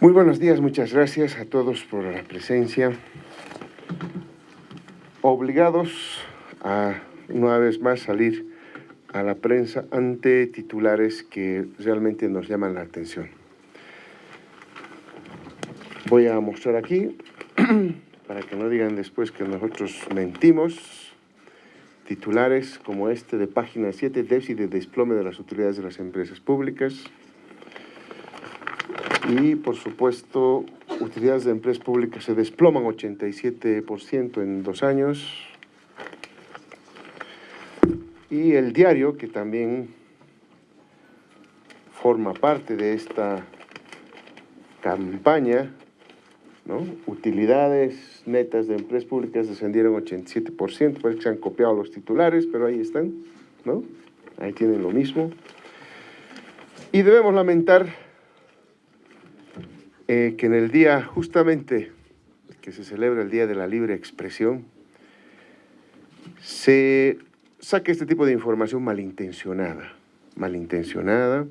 Muy buenos días, muchas gracias a todos por la presencia. Obligados a una vez más salir a la prensa ante titulares que realmente nos llaman la atención. Voy a mostrar aquí, para que no digan después que nosotros mentimos, titulares como este de página 7, déficit de desplome de las utilidades de las empresas públicas, y por supuesto utilidades de empresas públicas se desploman 87% en dos años y el diario que también forma parte de esta campaña ¿no? utilidades netas de empresas públicas descendieron 87%, parece que se han copiado los titulares, pero ahí están, ¿no? Ahí tienen lo mismo. Y debemos lamentar eh, que en el día justamente que se celebra el Día de la Libre Expresión, se saque este tipo de información malintencionada, malintencionada,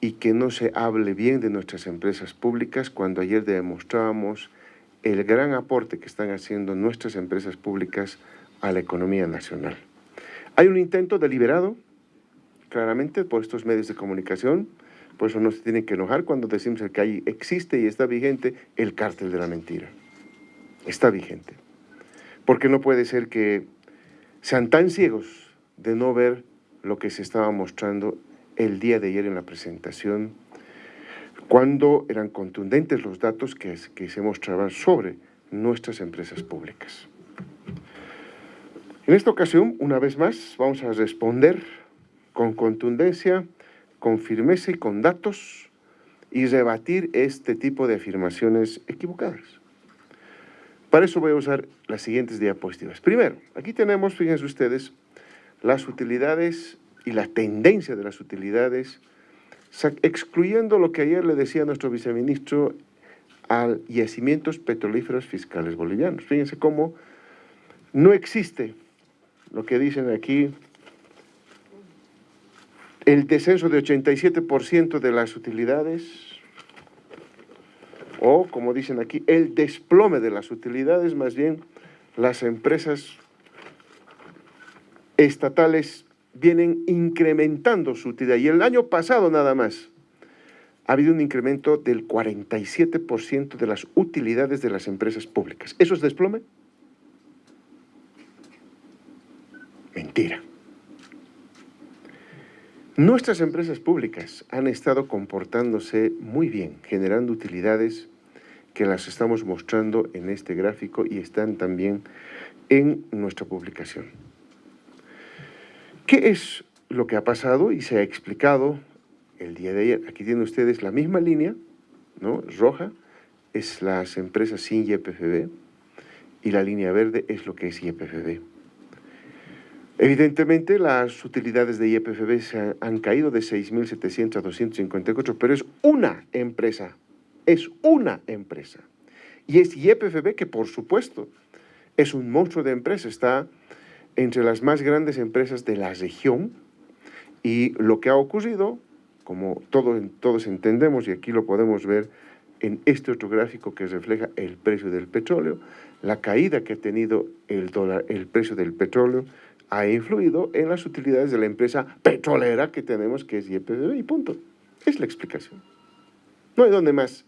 y que no se hable bien de nuestras empresas públicas cuando ayer demostrábamos el gran aporte que están haciendo nuestras empresas públicas a la economía nacional. Hay un intento deliberado, claramente, por estos medios de comunicación, por eso no se tiene que enojar cuando decimos que ahí existe y está vigente el cártel de la mentira. Está vigente. Porque no puede ser que sean tan ciegos de no ver lo que se estaba mostrando el día de ayer en la presentación, cuando eran contundentes los datos que, que se mostraban sobre nuestras empresas públicas. En esta ocasión, una vez más, vamos a responder con contundencia con firmeza y con datos y rebatir este tipo de afirmaciones equivocadas. Para eso voy a usar las siguientes diapositivas. Primero, aquí tenemos, fíjense ustedes, las utilidades y la tendencia de las utilidades, excluyendo lo que ayer le decía nuestro viceministro al yacimientos petrolíferos fiscales bolivianos. Fíjense cómo no existe lo que dicen aquí el descenso de 87% de las utilidades, o como dicen aquí, el desplome de las utilidades, más bien las empresas estatales vienen incrementando su utilidad. Y el año pasado nada más ha habido un incremento del 47% de las utilidades de las empresas públicas. ¿Eso es desplome? Mentira. Nuestras empresas públicas han estado comportándose muy bien, generando utilidades que las estamos mostrando en este gráfico y están también en nuestra publicación. ¿Qué es lo que ha pasado y se ha explicado el día de ayer? Aquí tienen ustedes la misma línea, ¿no? roja, es las empresas sin YPFB y la línea verde es lo que es YPFB. Evidentemente, las utilidades de IEPFB se han caído de 6.700 a 254, pero es una empresa, es una empresa. Y es IEPFB que, por supuesto, es un monstruo de empresa, está entre las más grandes empresas de la región y lo que ha ocurrido, como todos entendemos, y aquí lo podemos ver en este otro gráfico que refleja el precio del petróleo, la caída que ha tenido el, dólar, el precio del petróleo, ha influido en las utilidades de la empresa petrolera que tenemos, que es YPFB, y punto. Es la explicación. No hay donde más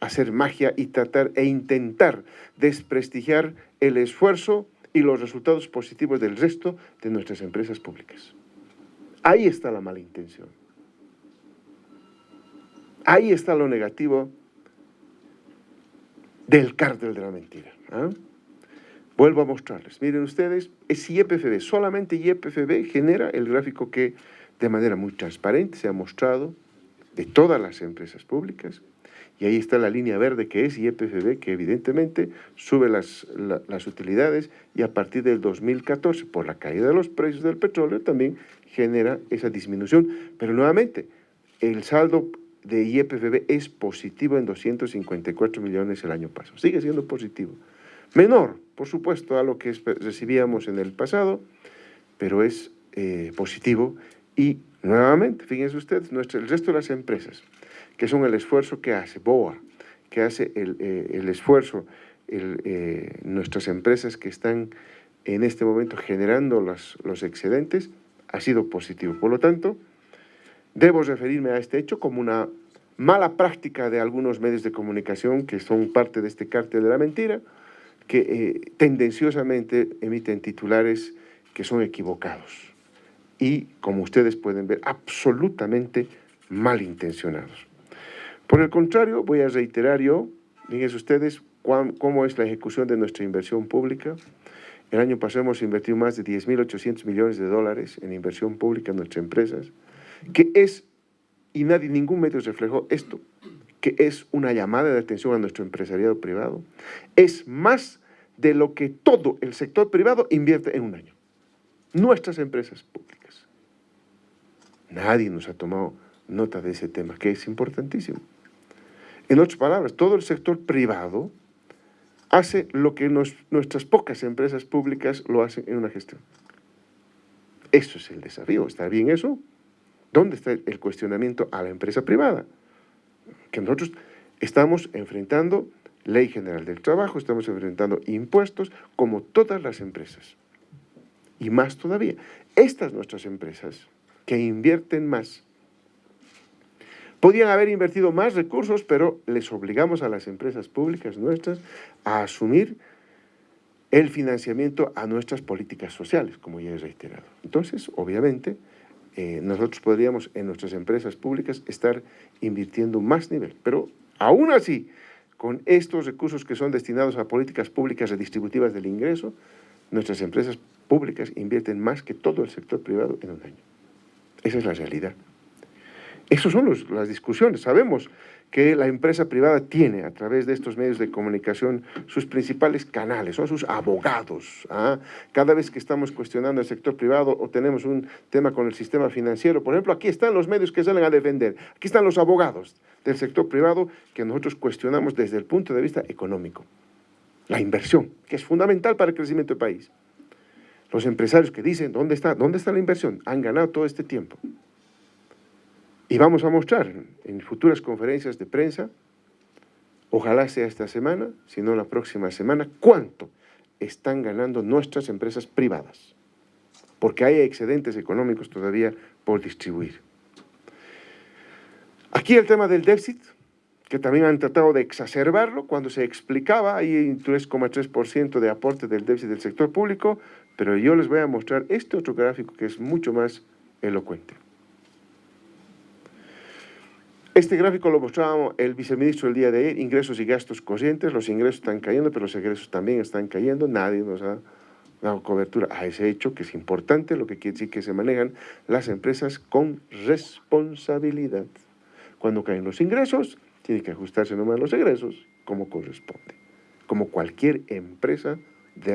hacer magia y tratar e intentar desprestigiar el esfuerzo y los resultados positivos del resto de nuestras empresas públicas. Ahí está la mala intención. Ahí está lo negativo del cártel de la mentira. ¿ah? Vuelvo a mostrarles. Miren ustedes, es YPFB. Solamente YPFB genera el gráfico que de manera muy transparente se ha mostrado de todas las empresas públicas. Y ahí está la línea verde que es YPFB, que evidentemente sube las, las utilidades y a partir del 2014, por la caída de los precios del petróleo, también genera esa disminución. Pero nuevamente, el saldo de YPFB es positivo en 254 millones el año pasado. Sigue siendo positivo. Menor, por supuesto, a lo que recibíamos en el pasado, pero es eh, positivo y nuevamente, fíjense ustedes, nuestro, el resto de las empresas que son el esfuerzo que hace BOA, que hace el, eh, esfuerzo eh, nuestras empresas que están en este momento generando los, los excedentes, ha sido positivo. Por lo tanto, debo referirme a este hecho como una mala práctica de algunos medios de comunicación que son parte de este cártel de la mentira, que eh, tendenciosamente emiten titulares que son equivocados y, como ustedes pueden ver, absolutamente malintencionados. Por el contrario, voy a reiterar yo, fíjense ustedes, cómo es la ejecución de nuestra inversión pública. El año pasado hemos invertido más de 10.800 millones de dólares en inversión pública en nuestras empresas, que es, y nadie, ningún medio reflejó esto, que es una llamada de atención a nuestro empresariado privado, es más de lo que todo el sector privado invierte en un año. Nuestras empresas públicas. Nadie nos ha tomado nota de ese tema, que es importantísimo. En otras palabras, todo el sector privado hace lo que nuestras pocas empresas públicas lo hacen en una gestión. Eso es el desafío. ¿Está bien eso? ¿Dónde está el cuestionamiento a la empresa privada? Que nosotros estamos enfrentando ley general del trabajo, estamos enfrentando impuestos como todas las empresas. Y más todavía, estas nuestras empresas que invierten más Podían haber invertido más recursos, pero les obligamos a las empresas públicas nuestras a asumir el financiamiento a nuestras políticas sociales, como ya he reiterado. Entonces, obviamente, eh, nosotros podríamos en nuestras empresas públicas estar invirtiendo más nivel, pero aún así, con estos recursos que son destinados a políticas públicas redistributivas del ingreso, nuestras empresas públicas invierten más que todo el sector privado en un año. Esa es la realidad. Esas son las discusiones. Sabemos que la empresa privada tiene a través de estos medios de comunicación sus principales canales, son sus abogados. ¿ah? Cada vez que estamos cuestionando el sector privado o tenemos un tema con el sistema financiero, por ejemplo, aquí están los medios que salen a defender, aquí están los abogados del sector privado que nosotros cuestionamos desde el punto de vista económico. La inversión, que es fundamental para el crecimiento del país. Los empresarios que dicen, ¿dónde está, dónde está la inversión? Han ganado todo este tiempo. Y vamos a mostrar en futuras conferencias de prensa, ojalá sea esta semana, si no la próxima semana, cuánto están ganando nuestras empresas privadas, porque hay excedentes económicos todavía por distribuir. Aquí el tema del déficit, que también han tratado de exacerbarlo cuando se explicaba, hay un 3,3% de aporte del déficit del sector público, pero yo les voy a mostrar este otro gráfico que es mucho más elocuente. Este gráfico lo mostraba el viceministro el día de ayer, ingresos y gastos corrientes, los ingresos están cayendo, pero los egresos también están cayendo, nadie nos ha dado cobertura a ese hecho, que es importante, lo que quiere decir que se manejan las empresas con responsabilidad. Cuando caen los ingresos, tiene que ajustarse nomás los egresos, como corresponde, como cualquier empresa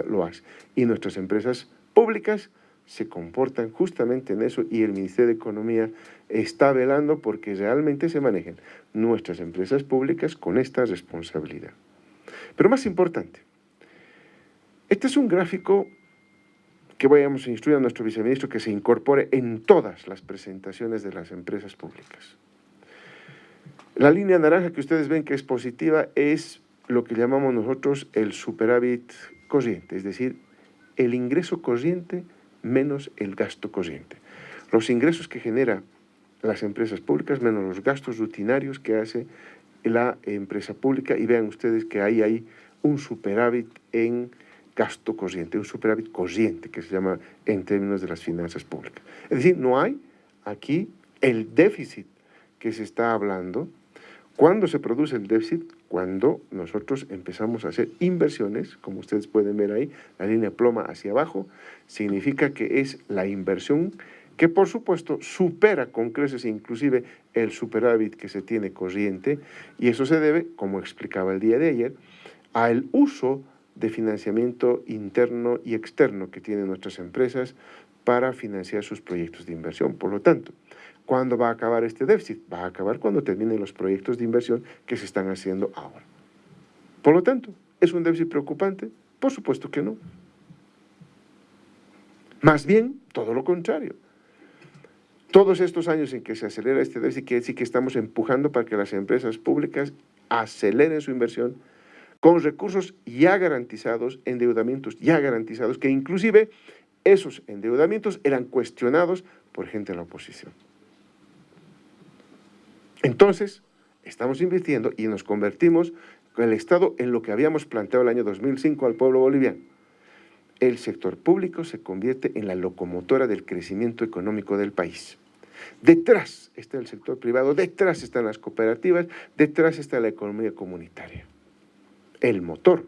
lo hace. Y nuestras empresas públicas se comportan justamente en eso y el Ministerio de Economía está velando porque realmente se manejen nuestras empresas públicas con esta responsabilidad. Pero más importante, este es un gráfico que vayamos a instruir a nuestro viceministro que se incorpore en todas las presentaciones de las empresas públicas. La línea naranja que ustedes ven que es positiva es lo que llamamos nosotros el superávit corriente, es decir, el ingreso corriente menos el gasto corriente. Los ingresos que genera las empresas públicas menos los gastos rutinarios que hace la empresa pública y vean ustedes que ahí hay un superávit en gasto corriente, un superávit corriente que se llama en términos de las finanzas públicas. Es decir, no hay aquí el déficit que se está hablando. ¿Cuándo se produce el déficit? Cuando nosotros empezamos a hacer inversiones, como ustedes pueden ver ahí, la línea ploma hacia abajo, significa que es la inversión que por supuesto supera con creces inclusive el superávit que se tiene corriente y eso se debe, como explicaba el día de ayer, al uso de financiamiento interno y externo que tienen nuestras empresas para financiar sus proyectos de inversión. Por lo tanto, ¿cuándo va a acabar este déficit? Va a acabar cuando terminen los proyectos de inversión que se están haciendo ahora. Por lo tanto, ¿es un déficit preocupante? Por supuesto que no. Más bien, todo lo contrario todos estos años en que se acelera este déficit, quiere decir que estamos empujando para que las empresas públicas aceleren su inversión con recursos ya garantizados, endeudamientos ya garantizados, que inclusive esos endeudamientos eran cuestionados por gente de la oposición. Entonces, estamos invirtiendo y nos convertimos con el Estado en lo que habíamos planteado el año 2005 al pueblo boliviano. El sector público se convierte en la locomotora del crecimiento económico del país. Detrás está el sector privado, detrás están las cooperativas, detrás está la economía comunitaria. El motor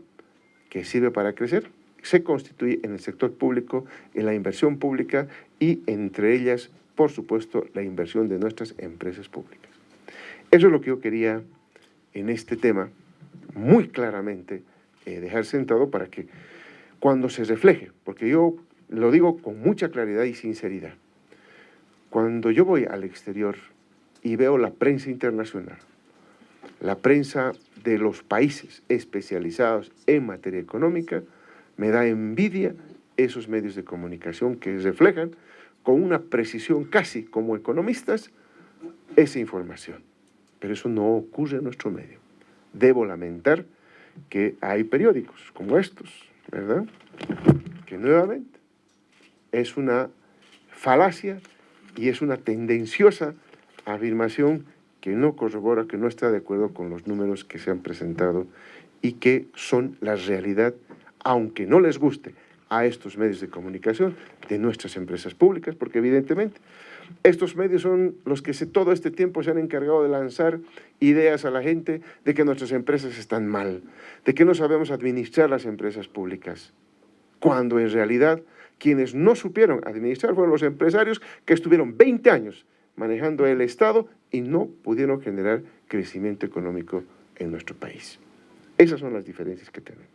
que sirve para crecer se constituye en el sector público, en la inversión pública y entre ellas, por supuesto, la inversión de nuestras empresas públicas. Eso es lo que yo quería en este tema muy claramente eh, dejar sentado para que cuando se refleje, porque yo lo digo con mucha claridad y sinceridad, cuando yo voy al exterior y veo la prensa internacional, la prensa de los países especializados en materia económica, me da envidia esos medios de comunicación que reflejan con una precisión casi como economistas esa información. Pero eso no ocurre en nuestro medio. Debo lamentar que hay periódicos como estos, ¿verdad? Que nuevamente es una falacia y es una tendenciosa afirmación que no corrobora, que no está de acuerdo con los números que se han presentado y que son la realidad, aunque no les guste a estos medios de comunicación de nuestras empresas públicas, porque evidentemente estos medios son los que todo este tiempo se han encargado de lanzar ideas a la gente de que nuestras empresas están mal, de que no sabemos administrar las empresas públicas, cuando en realidad quienes no supieron administrar fueron los empresarios que estuvieron 20 años manejando el Estado y no pudieron generar crecimiento económico en nuestro país. Esas son las diferencias que tenemos.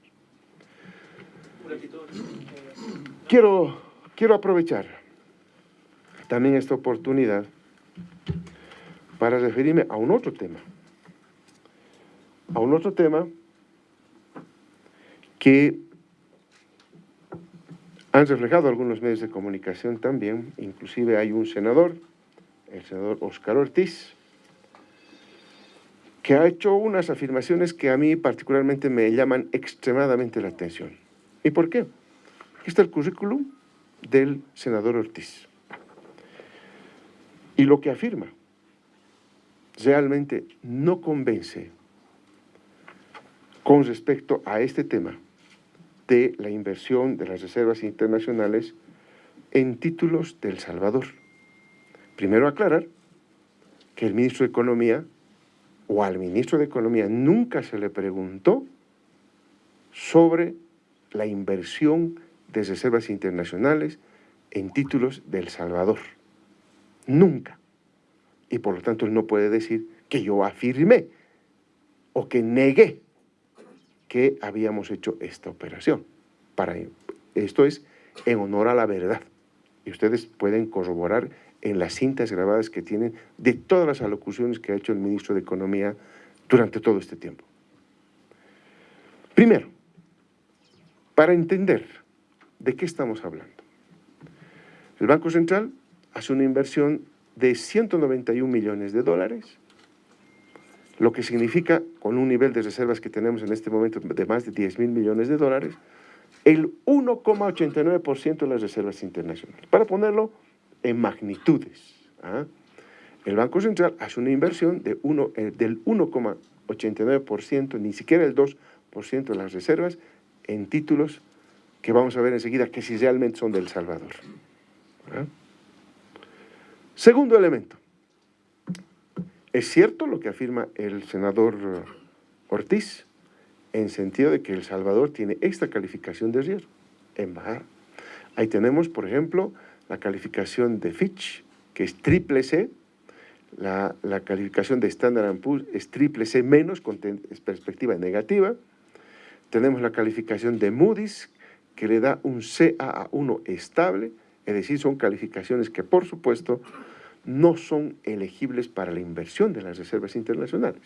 Quiero, quiero aprovechar también esta oportunidad para referirme a un otro tema. A un otro tema que han reflejado algunos medios de comunicación también, inclusive hay un senador, el senador Oscar Ortiz, que ha hecho unas afirmaciones que a mí particularmente me llaman extremadamente la atención. ¿Y por qué? Aquí está el currículum del senador Ortiz. Y lo que afirma realmente no convence con respecto a este tema de la inversión de las reservas internacionales en títulos del Salvador. Primero aclarar que el ministro de Economía o al ministro de Economía nunca se le preguntó sobre la inversión de reservas internacionales en títulos del Salvador. Nunca. Y por lo tanto él no puede decir que yo afirmé o que negué que habíamos hecho esta operación. Para, esto es en honor a la verdad. Y ustedes pueden corroborar en las cintas grabadas que tienen de todas las alocuciones que ha hecho el ministro de Economía durante todo este tiempo. Primero, para entender de qué estamos hablando. El Banco Central hace una inversión de 191 millones de dólares lo que significa, con un nivel de reservas que tenemos en este momento de más de 10 mil millones de dólares, el 1,89% de las reservas internacionales. Para ponerlo en magnitudes, ¿ah? el Banco Central hace una inversión eh, del 1,89%, ni siquiera el 2% de las reservas, en títulos que vamos a ver enseguida que si realmente son del Salvador. ¿ah? Segundo elemento, es cierto lo que afirma el senador Ortiz, en sentido de que El Salvador tiene esta calificación de riesgo en bajar. Ahí tenemos, por ejemplo, la calificación de Fitch, que es triple C, la, calificación de Standard Poor's es triple C menos, con perspectiva negativa. Tenemos la calificación de Moody's, que le da un CAA1 estable, es decir, son calificaciones que, por supuesto, no son elegibles para la inversión de las reservas internacionales.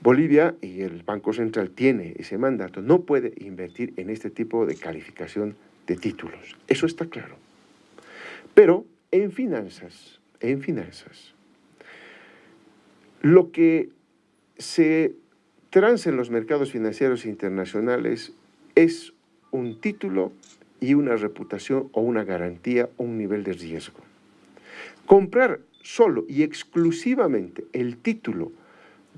Bolivia y el Banco Central tiene ese mandato, no puede invertir en este tipo de calificación de títulos. Eso está claro. Pero en finanzas, en finanzas, lo que se transa en los mercados financieros internacionales es un título y una reputación o una garantía o un nivel de riesgo. Comprar solo y exclusivamente el título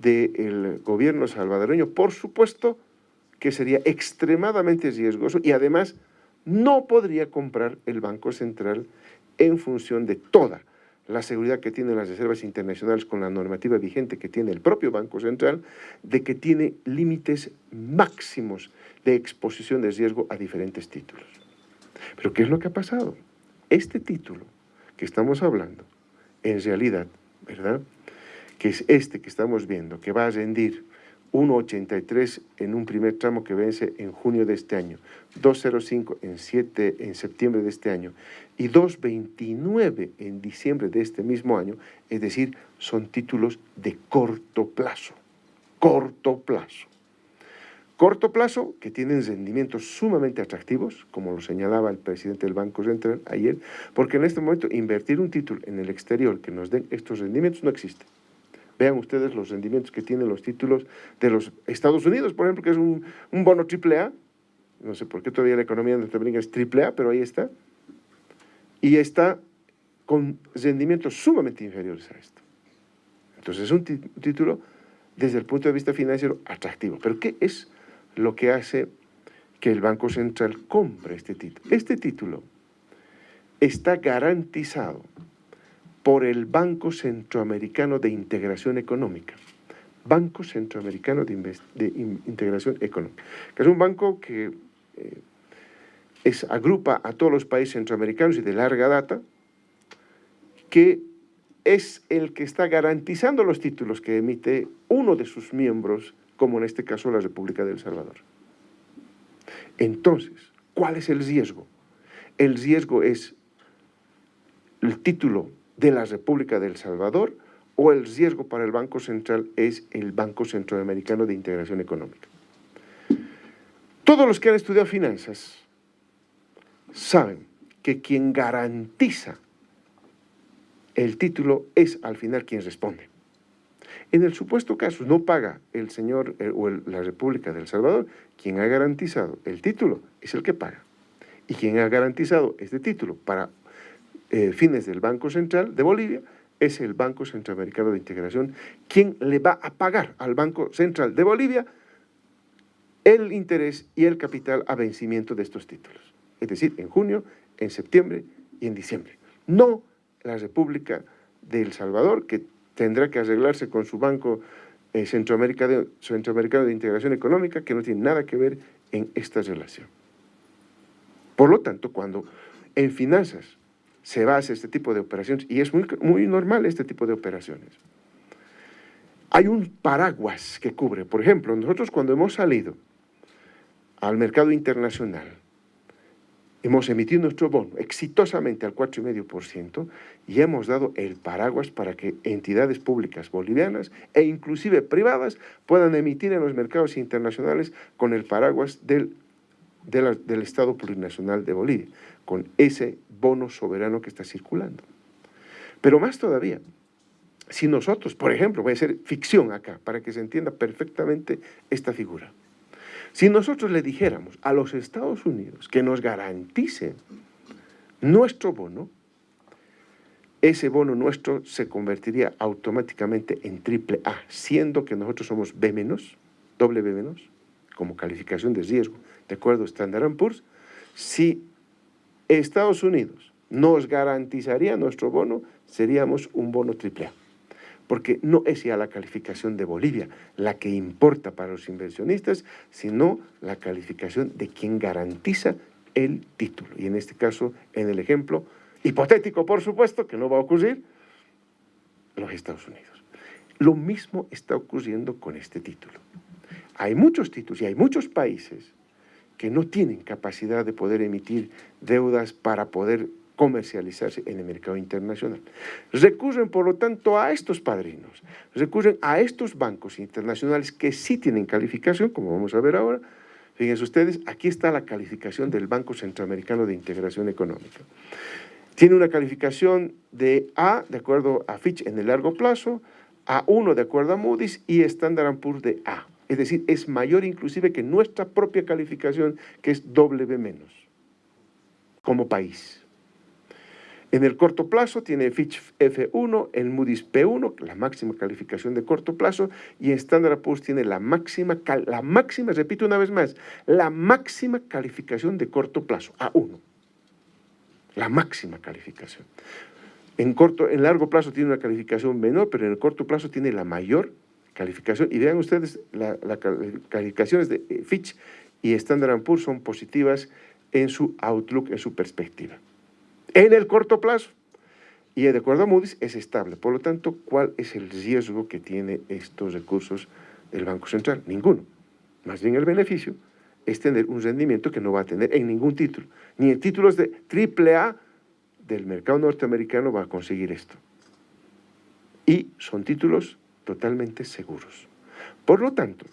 del gobierno salvadoreño, por supuesto que sería extremadamente riesgoso y además no podría comprar el Banco Central en función de toda la seguridad que tienen las reservas internacionales con la normativa vigente que tiene el propio Banco Central, de que tiene límites máximos de exposición de riesgo a diferentes títulos. Pero ¿qué es lo que ha pasado? Este título que estamos hablando, en realidad, ¿verdad? Que es este que estamos viendo, que va a rendir 1,83 en un primer tramo que vence en junio de este año, 2,05 en, 7, en septiembre de este año y 2,29 en diciembre de este mismo año, es decir, son títulos de corto plazo, corto plazo. Corto plazo, que tienen rendimientos sumamente atractivos, como lo señalaba el presidente del Banco Central ayer, porque en este momento invertir un título en el exterior que nos den estos rendimientos no existe. Vean ustedes los rendimientos que tienen los títulos de los Estados Unidos, por ejemplo, que es un, bono AAA. No sé por qué todavía la economía norteamericana es AAA, pero ahí está. Y está con rendimientos sumamente inferiores a esto. Entonces es un título desde el punto de vista financiero atractivo. Pero ¿qué es lo que hace que el Banco Central compre este título. Este título está garantizado por el Banco Centroamericano de Integración Económica. Banco Centroamericano de, Integración Económica, que es un banco que eh, agrupa a todos los países centroamericanos y de larga data, que es el que está garantizando los títulos que emite uno de sus miembros como en este caso la República del Salvador. Entonces, ¿cuál es el riesgo? El riesgo es el título de la República del Salvador o el riesgo para el Banco Central es el Banco Centroamericano de Integración Económica. Todos los que han estudiado finanzas saben que quien garantiza el título es al final quien responde. En el supuesto caso no paga el señor eh, o la República del Salvador, quien ha garantizado el título es el que paga. Y quien ha garantizado este título para eh, fines del Banco Central de Bolivia es el Banco Centroamericano de Integración, quien le va a pagar al Banco Central de Bolivia el interés y el capital a vencimiento de estos títulos. Es decir, en junio, en septiembre y en diciembre. No la República del Salvador, que tendrá que arreglarse con su Banco eh, Centroamericano de Integración Económica, que no tiene nada que ver en esta relación. Por lo tanto, cuando en finanzas se va a hacer este tipo de operaciones, y es muy, muy normal este tipo de operaciones, hay un paraguas que cubre. Por ejemplo, nosotros cuando hemos salido al mercado internacional, hemos emitido nuestro bono exitosamente al 4,5% y hemos dado el paraguas para que entidades públicas bolivianas e inclusive privadas puedan emitir en los mercados internacionales con el paraguas del, del Estado Plurinacional de Bolivia, con ese bono soberano que está circulando. Pero más todavía, si nosotros, por ejemplo, voy a hacer ficción acá, para que se entienda perfectamente esta figura, si nosotros le dijéramos a los Estados Unidos que nos garantice nuestro bono, ese bono nuestro se convertiría automáticamente en triple A, siendo que nosotros somos B-, doble B-, como calificación de riesgo, de acuerdo a Standard Poor's, si Estados Unidos nos garantizaría nuestro bono, seríamos un bono triple A porque no es ya la calificación de Bolivia la que importa para los inversionistas, sino la calificación de quien garantiza el título. Y en este caso, en el ejemplo hipotético, por supuesto, que no va a ocurrir, los Estados Unidos. Lo mismo está ocurriendo con este título. Hay muchos títulos y hay muchos países que no tienen capacidad de poder emitir deudas para poder comercializarse en el mercado internacional. Recurren, por lo tanto, a estos padrinos, recurren a estos bancos internacionales que sí tienen calificación, como vamos a ver ahora. Fíjense ustedes, aquí está la calificación del Banco Centroamericano de Integración Económica. Tiene una calificación de A, de acuerdo a Fitch, en el largo plazo, A1 de acuerdo a Moody's y Standard Poor's de A. Es decir, es mayor inclusive que nuestra propia calificación, que es W como país. En el corto plazo tiene Fitch F1, el Moody's P1, la máxima calificación de corto plazo, y Standard Poor's tiene la máxima, la máxima, repito una vez más, la máxima calificación de corto plazo, A1. La máxima calificación. En, corto, en largo plazo tiene una calificación menor, pero en el corto plazo tiene la mayor calificación. Y vean ustedes, las calificaciones de eh, Fitch y Standard Poor's son positivas en su outlook, en su perspectiva en el corto plazo. Y de acuerdo a Moody's es estable. Por lo tanto, ¿cuál es el riesgo que tiene estos recursos del Banco Central? Ninguno. Más bien el beneficio es tener un rendimiento que no va a tener en ningún título. Ni en títulos de AAA del mercado norteamericano va a conseguir esto. Y son títulos totalmente seguros. Por lo tanto,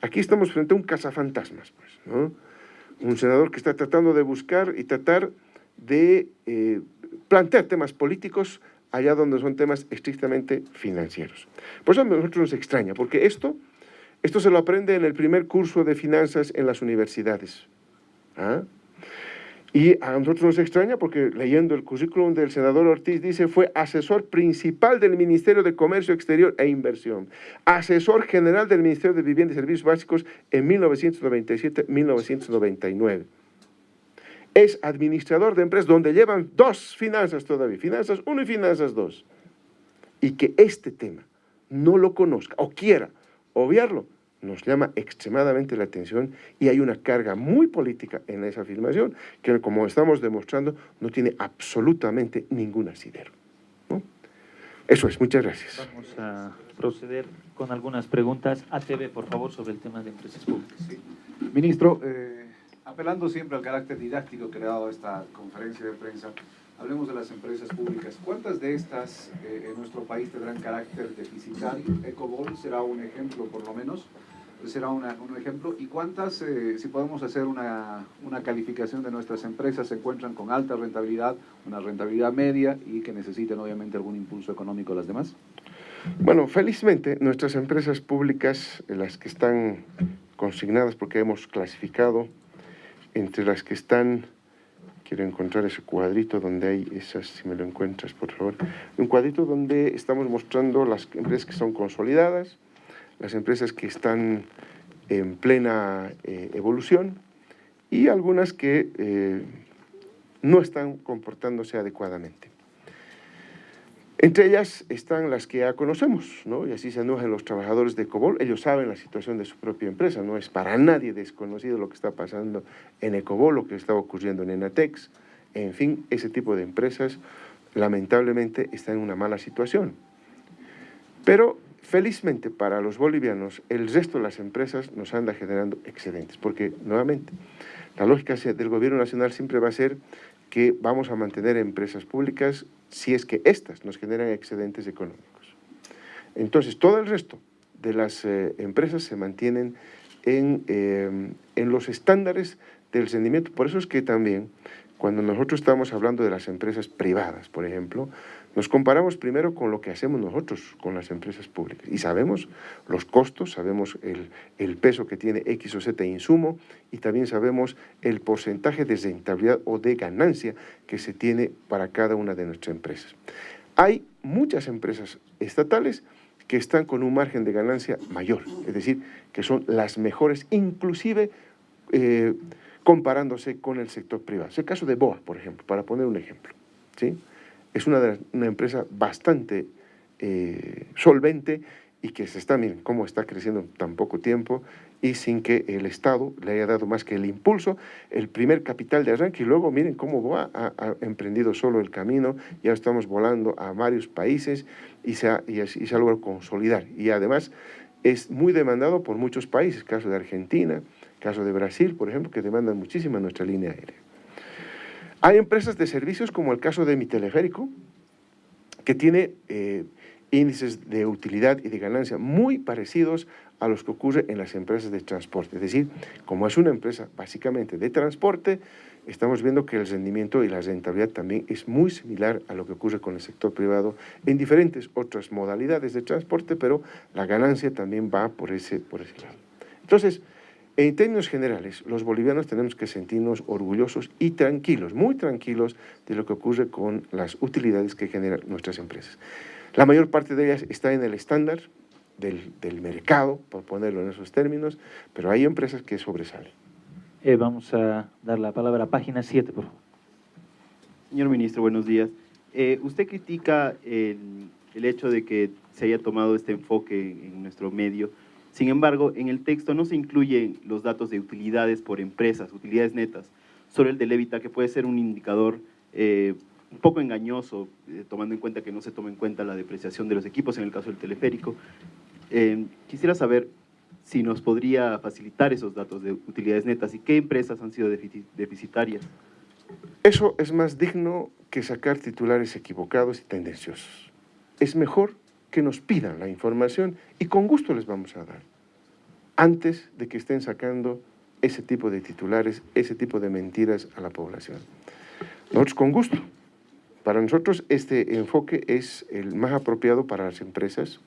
aquí estamos frente a un cazafantasmas, pues, ¿no? Un senador que está tratando de buscar y tratar de eh, plantear temas políticos allá donde son temas estrictamente financieros. Por eso a nosotros nos extraña, porque esto, esto se lo aprende en el primer curso de finanzas en las universidades. ¿ah? Y a nosotros nos extraña porque leyendo el currículum del senador Ortiz dice fue asesor principal del Ministerio de Comercio Exterior e Inversión, asesor general del Ministerio de Vivienda y Servicios Básicos en 1997-1999 es administrador de empresas donde llevan dos finanzas todavía, finanzas 1 y finanzas 2. Y que este tema no lo conozca o quiera obviarlo, nos llama extremadamente la atención y hay una carga muy política en esa afirmación que, como estamos demostrando, no tiene absolutamente ningún asidero. Eso es, muchas gracias. Vamos a proceder con algunas preguntas. ATV, por favor, sobre el tema de empresas públicas. Ministro, eh, apelando siempre al carácter didáctico que le ha dado esta conferencia de prensa, hablemos de las empresas públicas. ¿Cuántas de estas eh, en nuestro país tendrán carácter deficitario? Ecobol será un ejemplo por lo menos, será un ejemplo. ¿Y cuántas, eh, si podemos hacer una, una calificación de nuestras empresas, se encuentran con alta rentabilidad, una rentabilidad media y que necesiten obviamente algún impulso económico las demás? Bueno, felizmente nuestras empresas públicas, las que están consignadas porque hemos clasificado entre las que están, quiero encontrar ese cuadrito donde hay esas, si me lo encuentras por favor, un cuadrito donde estamos mostrando las empresas que son consolidadas, las empresas que están en plena eh, evolución y algunas que eh, no están comportándose adecuadamente. Entre ellas están las que ya conocemos, ¿no? y así se enojan los trabajadores de Cobol. Ellos saben la situación de su propia empresa, no es para nadie desconocido lo que está pasando en Ecobol, lo que está ocurriendo en Enatex. En fin, ese tipo de empresas lamentablemente están en una mala situación. Pero felizmente para los bolivianos, el resto de las empresas nos anda generando excedentes, porque nuevamente la lógica del gobierno nacional siempre va a ser que vamos a mantener empresas públicas si es que éstas nos generan excedentes económicos. Entonces, todo el resto de las eh, empresas se mantienen en, eh, en los estándares del rendimiento. Por eso es que también, cuando nosotros estamos hablando de las empresas privadas, por ejemplo, nos comparamos primero con lo que hacemos nosotros con las empresas públicas y sabemos los costos, sabemos el, peso que tiene X o Z insumo y también sabemos el porcentaje de rentabilidad o de ganancia que se tiene para cada una de nuestras empresas. Hay muchas empresas estatales que están con un margen de ganancia mayor, es decir, que son las mejores, inclusive eh, comparándose con el sector privado. Es el caso de BOA, por ejemplo, para poner un ejemplo. ¿sí? Es una, una empresa bastante eh, solvente y que se está, miren cómo está creciendo en tan poco tiempo y sin que el Estado le haya dado más que el impulso, el primer capital de arranque. Y luego miren cómo ha, ha, emprendido solo el camino, ya estamos volando a varios países y se ha, y, se ha logrado consolidar. Y además es muy demandado por muchos países, caso de Argentina, caso de Brasil, por ejemplo, que demandan muchísimo nuestra línea aérea. Hay empresas de servicios como el caso de mi teleférico, que tiene eh, índices de utilidad y de ganancia muy parecidos a los que ocurre en las empresas de transporte. Es decir, como es una empresa básicamente de transporte, estamos viendo que el rendimiento y la rentabilidad también es muy similar a lo que ocurre con el sector privado en diferentes otras modalidades de transporte, pero la ganancia también va por ese, por ese lado. Entonces, en términos generales, los bolivianos tenemos que sentirnos orgullosos y tranquilos, muy tranquilos de lo que ocurre con las utilidades que generan nuestras empresas. La mayor parte de ellas está en el estándar del, del mercado, por ponerlo en esos términos, pero hay empresas que sobresalen. Eh, vamos a dar la palabra a página 7, por favor. Señor ministro, buenos días. Eh, usted critica el, el, hecho de que se haya tomado este enfoque en nuestro medio. Sin embargo, en el texto no se incluyen los datos de utilidades por empresas, utilidades netas, solo el de Levita, que puede ser un indicador eh, un poco engañoso, eh, tomando en cuenta que no se toma en cuenta la depreciación de los equipos en el caso del teleférico. Eh, quisiera saber si nos podría facilitar esos datos de utilidades netas y qué empresas han sido deficitarias. Eso es más digno que sacar titulares equivocados y tendenciosos. Es mejor que nos pidan la información y con gusto les vamos a dar, antes de que estén sacando ese tipo de titulares, ese tipo de mentiras a la población. Nosotros con gusto. Para nosotros este enfoque es el más apropiado para las empresas,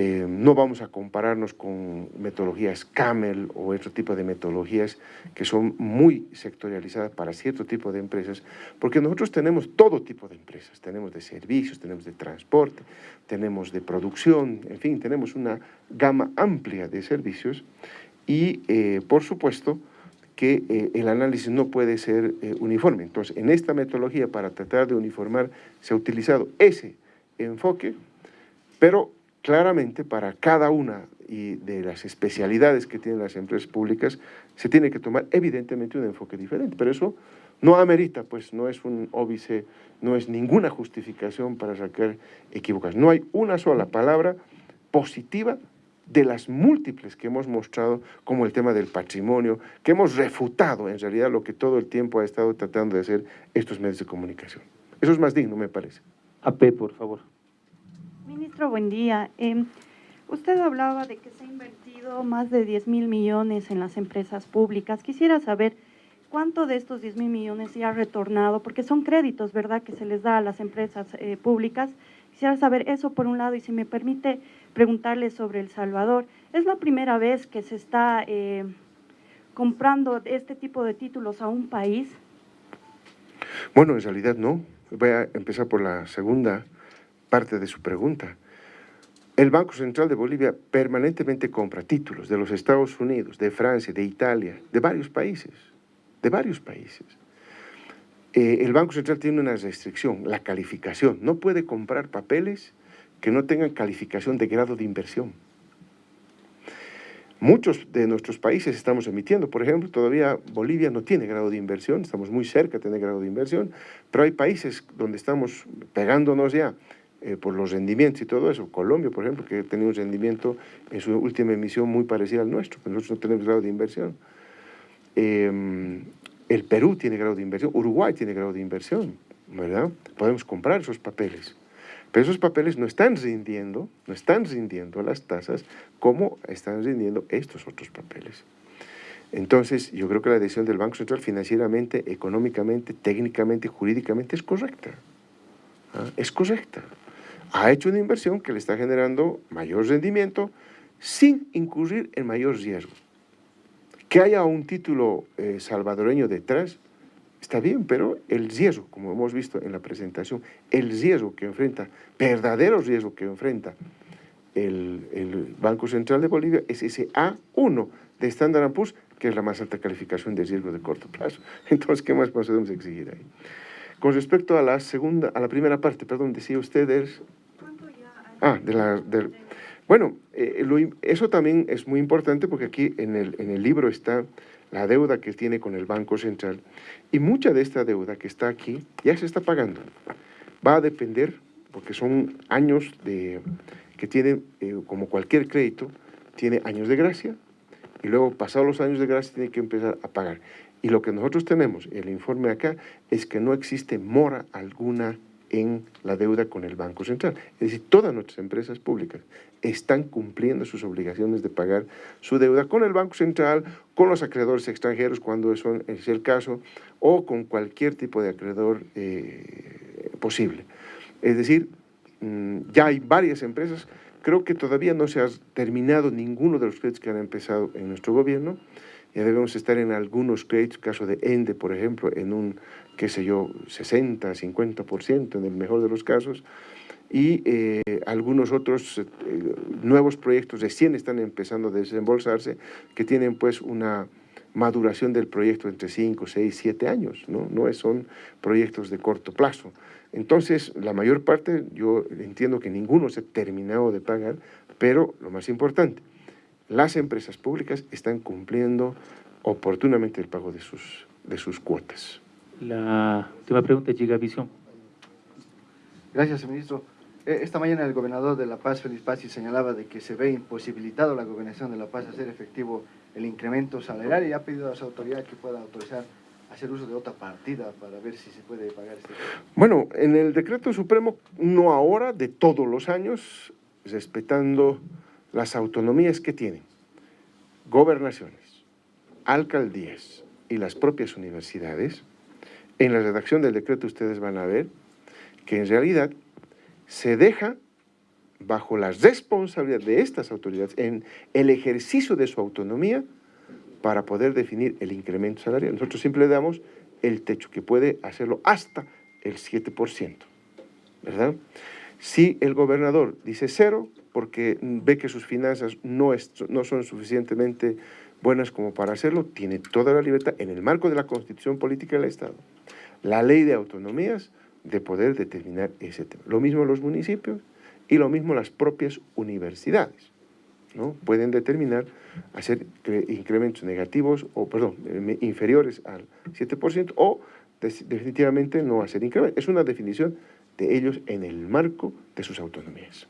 eh, no vamos a compararnos con metodologías Camel o otro tipo de metodologías que son muy sectorializadas para cierto tipo de empresas, porque nosotros tenemos todo tipo de empresas, tenemos de servicios, tenemos de transporte, tenemos de producción, en fin, tenemos una gama amplia de servicios y, eh, por supuesto, que eh, el análisis no puede ser uniforme. Entonces, en esta metodología, para tratar de uniformar, se ha utilizado ese enfoque, pero claramente para cada una y de las especialidades que tienen las empresas públicas se tiene que tomar evidentemente un enfoque diferente, pero eso no amerita, pues no es un óbice, no es ninguna justificación para sacar equivocaciones. No hay una sola palabra positiva de las múltiples que hemos mostrado, como el tema del patrimonio, que hemos refutado en realidad lo que todo el tiempo ha estado tratando de hacer estos medios de comunicación. Eso es más digno, me parece. AP, por favor. Ministro, buen día. Eh, usted hablaba de que se ha invertido más de 10 mil millones en las empresas públicas. Quisiera saber cuánto de estos 10 mil millones se ha retornado, porque son créditos, ¿verdad?, que se les da a las empresas eh, públicas. Quisiera saber eso por un lado y si me permite preguntarle sobre El Salvador. Es la primera vez que se está eh, comprando este tipo de títulos a un país. Bueno, en realidad no. Voy a empezar por la segunda parte de su pregunta. El Banco Central de Bolivia permanentemente compra títulos de los Estados Unidos, de Francia, de Italia, de varios países, de varios países. Eh, el Banco Central tiene una restricción, la calificación. No puede comprar papeles que no tengan calificación de grado de inversión. Muchos de nuestros países estamos emitiendo, por ejemplo, todavía Bolivia no tiene grado de inversión, estamos muy cerca de tener grado de inversión, pero hay países donde estamos pegándonos ya eh, por los rendimientos y todo eso. Colombia, por ejemplo, que tiene un rendimiento en su última emisión muy parecido al nuestro, pero nosotros no tenemos grado de inversión. Eh, el Perú tiene grado de inversión, Uruguay tiene grado de inversión, ¿verdad? Podemos comprar esos papeles. Pero esos papeles no están rindiendo, no están rindiendo las tasas como están rindiendo estos otros papeles. Entonces, yo creo que la decisión del Banco Central financieramente, económicamente, técnicamente, jurídicamente es correcta. ¿ah? Es correcta ha hecho una inversión que le está generando mayor rendimiento sin incurrir en mayor riesgo. Que haya un título eh, salvadoreño detrás, está bien, pero el riesgo, como hemos visto en la presentación, el riesgo que enfrenta, verdadero riesgo que enfrenta el, el Banco Central de Bolivia es ese A1 de Standard Poor's, que es la más alta calificación de riesgo de corto plazo. Entonces, ¿qué más podemos exigir ahí? Con respecto a la segunda, a la primera parte, perdón, decía usted, es Ah, de la... bueno, eh, eso también es muy importante porque aquí en el, en el libro está la deuda que tiene con el Banco Central y mucha de esta deuda que está aquí ya se está pagando. Va a depender, porque son años de, que tiene, eh, como cualquier crédito, tiene años de gracia y luego pasados los años de gracia tiene que empezar a pagar. Y lo que nosotros tenemos, el informe acá, es que no existe mora alguna en la deuda con el Banco Central. Es decir, todas nuestras empresas públicas están cumpliendo sus obligaciones de pagar su deuda con el Banco Central, con los acreedores extranjeros cuando eso es el caso, o con cualquier tipo de acreedor eh, posible. Es decir, mm, ya hay varias empresas, creo que todavía no se ha terminado ninguno de los créditos que han empezado en nuestro gobierno, ya debemos estar en algunos créditos, caso de ENDE, por ejemplo, en un, qué sé yo, 60, 50% en el mejor de los casos, y eh, algunos otros eh, nuevos proyectos recién están empezando a desembolsarse, que tienen pues una maduración del proyecto entre 5, 6, 7 años, ¿no? no son proyectos de corto plazo. Entonces, la mayor parte, yo entiendo que ninguno se ha terminado de pagar, pero lo más importante, las empresas públicas están cumpliendo oportunamente el pago de sus, de sus cuotas. La última pregunta, Gigavisión. Gracias, ministro. Eh, Esta mañana el gobernador de La Paz, Félix Pazzi, señalaba de que se ve imposibilitado la gobernación de La Paz a hacer efectivo el incremento salarial y ha pedido a las autoridades que puedan autorizar hacer uso de otra partida para ver si se puede pagar este. Bueno, en el decreto supremo, no ahora, de todos los años, respetando las autonomías que tienen gobernaciones, alcaldías y las propias universidades, en la redacción del decreto ustedes van a ver que en realidad se deja bajo la responsabilidad de estas autoridades en el ejercicio de su autonomía para poder definir el incremento salarial. Nosotros siempre le damos el techo, que puede hacerlo hasta el 7%, ¿verdad? Si el gobernador dice cero, porque ve que sus finanzas no, es, no son suficientemente buenas como para hacerlo, tiene toda la libertad en el marco de la Constitución Política del Estado, la ley de autonomías, de poder determinar ese tema. Lo mismo los municipios y lo mismo las propias universidades. ¿no? Pueden determinar hacer incrementos negativos o, perdón, inferiores al 7% o definitivamente no hacer incrementos. Es una definición de ellos en el marco de sus autonomías.